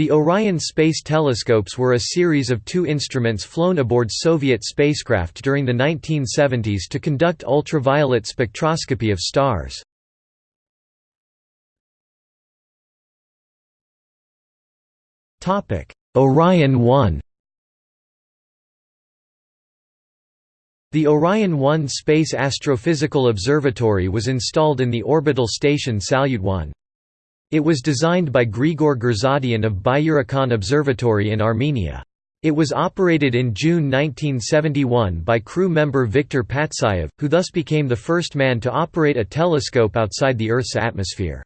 The Orion space telescopes were a series of two instruments flown aboard Soviet spacecraft during the 1970s to conduct ultraviolet spectroscopy of stars. Orion 1 The Orion 1 Space Astrophysical Observatory was installed in the orbital station Salyut 1. It was designed by Grigor Gurzadian of Byurakan Observatory in Armenia. It was operated in June 1971 by crew member Viktor Patsayev, who thus became the first man to operate a telescope outside the Earth's atmosphere.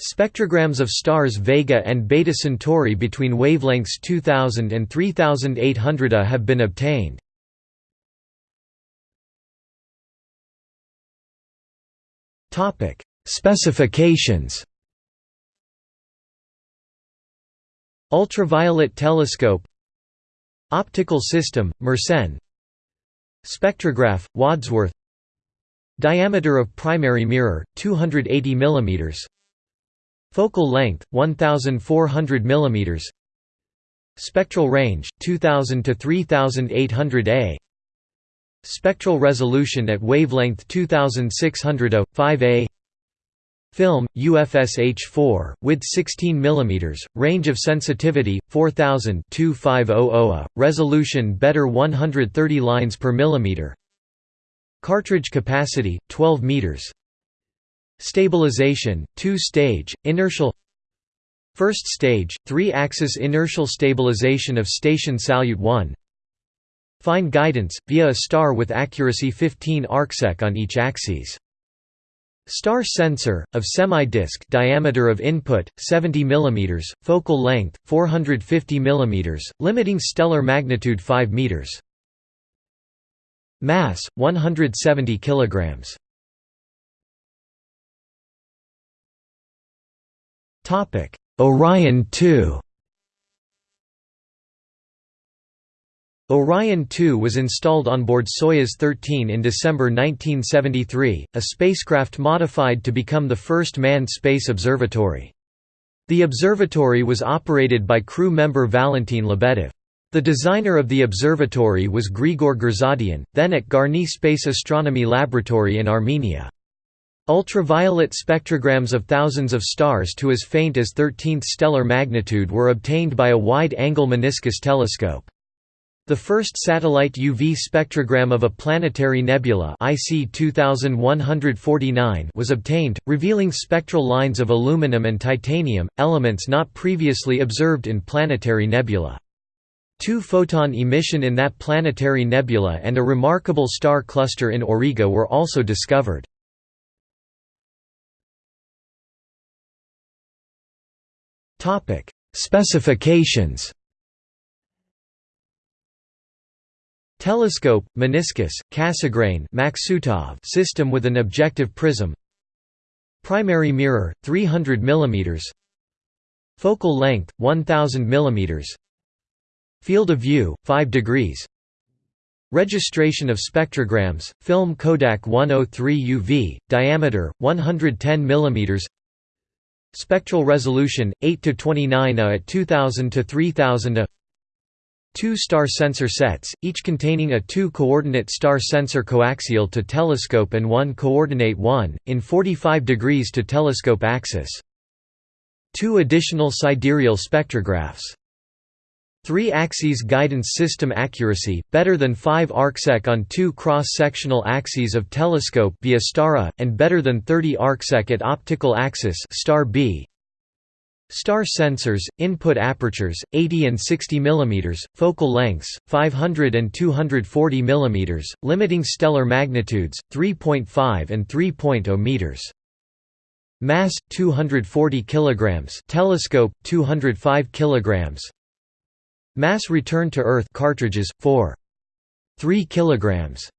Spectrograms of stars Vega and Beta Centauri between wavelengths 2000 and 3800 A have been obtained. Specifications Ultraviolet telescope Optical system, Mersenne Spectrograph, Wadsworth Diameter of primary mirror, 280 mm Focal length, 1400 mm Spectral range, 2000 to 3800 A Spectral resolution at wavelength 2600 A, 5 A Film, UFSH4, width 16 mm, range of sensitivity, 4000 2500 resolution better 130 lines per millimeter. Cartridge capacity, 12 meters. Stabilization, two-stage, inertial. First stage, three-axis inertial stabilization of station Salyut 1 Fine guidance, via a star with accuracy 15 arcsec on each axis Star sensor, of semi-disc diameter of input, 70 mm, focal length, 450 mm, limiting stellar magnitude 5 m. Mass, 170 kg. Orion 2 Orion 2 was installed on board Soyuz 13 in December 1973, a spacecraft modified to become the first manned space observatory. The observatory was operated by crew member Valentin Lebedev. The designer of the observatory was Grigor Gurzadian, then at Garni Space Astronomy Laboratory in Armenia. Ultraviolet spectrograms of thousands of stars to as faint as 13th stellar magnitude were obtained by a wide-angle meniscus telescope. The first satellite UV spectrogram of a planetary nebula IC 2149 was obtained, revealing spectral lines of aluminum and titanium, elements not previously observed in planetary nebula. Two-photon emission in that planetary nebula and a remarkable star cluster in Auriga were also discovered. Specifications Telescope, meniscus, Cassegrain system with an objective prism. Primary mirror, 300 mm Focal length, 1000 mm Field of view, 5 degrees. Registration of spectrograms, film Kodak 103 UV, diameter, 110 mm Spectral resolution, 8 to 29 A at 2000 to 3000 A Two star sensor sets, each containing a two-coordinate star sensor coaxial to telescope and one coordinate 1, in 45 degrees to telescope axis. Two additional sidereal spectrographs. Three axes guidance system accuracy, better than 5 arcsec on two cross-sectional axes of telescope via STARA, and better than 30 arcsec at optical axis star B. Star sensors, input apertures, 80 and 60 mm, focal lengths, 500 and 240 mm, limiting stellar magnitudes, 3.5 and 3.0 meters. Mass 240 kilograms. Telescope 205 kilograms. Mass return to Earth cartridges 4. 3 kilograms.